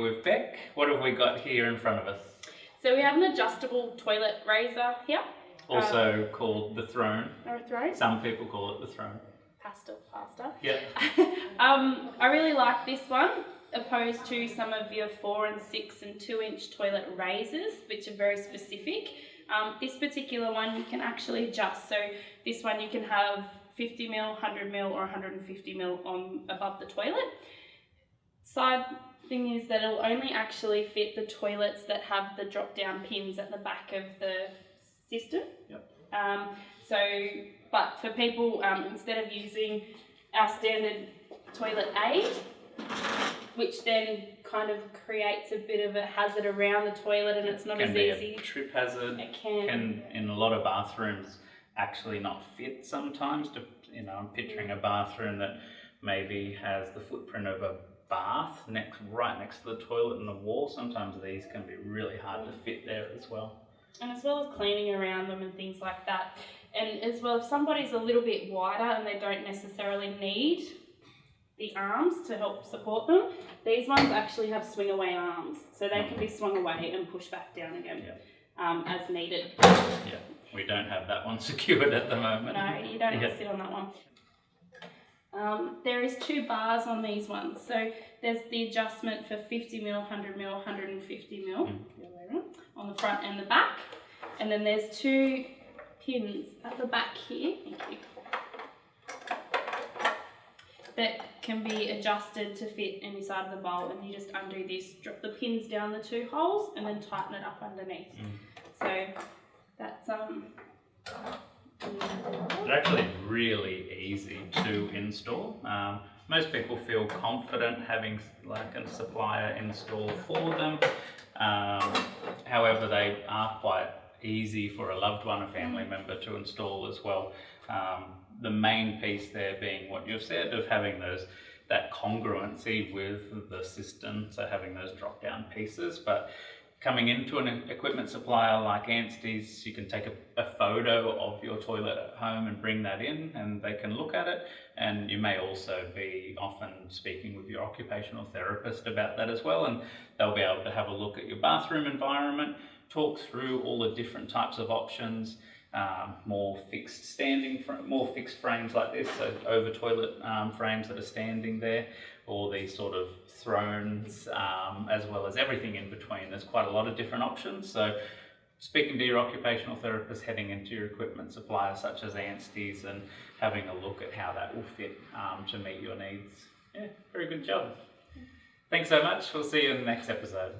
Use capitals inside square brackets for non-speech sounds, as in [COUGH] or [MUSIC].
with Beck. What have we got here in front of us? So we have an adjustable toilet raiser here. Also called the throne. Or a throne. Some people call it the throne. Pastel pasta. Yeah. [LAUGHS] um, I really like this one opposed to some of your four and six and two inch toilet raisers, which are very specific. Um, this particular one you can actually adjust. So this one you can have 50 mil, 100 mil, or 150 mil on above the toilet. Side thing is that it'll only actually fit the toilets that have the drop down pins at the back of the system. Yep. Um, so, but for people, um, instead of using our standard toilet aid, which then kind of creates a bit of a hazard around the toilet and it's not can as be easy. a trip hazard. It can. Can in a lot of bathrooms actually not fit sometimes. To, you know, I'm picturing a bathroom that maybe has the footprint of a bath next, right next to the toilet and the wall. Sometimes these can be really hard to fit there as well. and as well as cleaning around them and things like that. And as well, if somebody's a little bit wider and they don't necessarily need the arms to help support them, these ones actually have swing away arms, so they can be swung away and pushed back down again um, as needed. Yeah, we don't have that one [LAUGHS] secured at the moment. No, you don't have to sit on that one. Um, there is two bars on these ones. So there's the adjustment for 50 mil, 100 mil, 150 mil Mm. the other way around, on the front and the back. And then there's two pins at the back here. That can be adjusted to fit any side of the bowl, and you just undo this, drop the pins down the two holes, and then tighten it up underneath. Mm. So that's um. Actually really easy to install. Um, most people feel confident having like a supplier install for them. Um, however, they are quite easy for a loved one, a family member to install as well. Um, the main piece there being what you've said of having those that congruency with the system, so having those drop down pieces. But coming into an equipment supplier like Anstey's, you can take a, a, photo of your toilet at home and bring that in and they can look at it. And you may also be often speaking with your occupational therapist about that as well. And they'll be able to have a look at your bathroom environment, talk through all the different types of options, um, more fixed standing, more fixed frames like this, so over toilet um, frames that are standing there, or these sort of thrones, um, as well as everything in between. There's quite a lot of different options. So speaking to your occupational therapist, heading into your equipment supplier such as Anstey's and having a look at how that will fit um, to meet your needs. Yeah, very good job. Thanks so much. We'll see you in the next episode.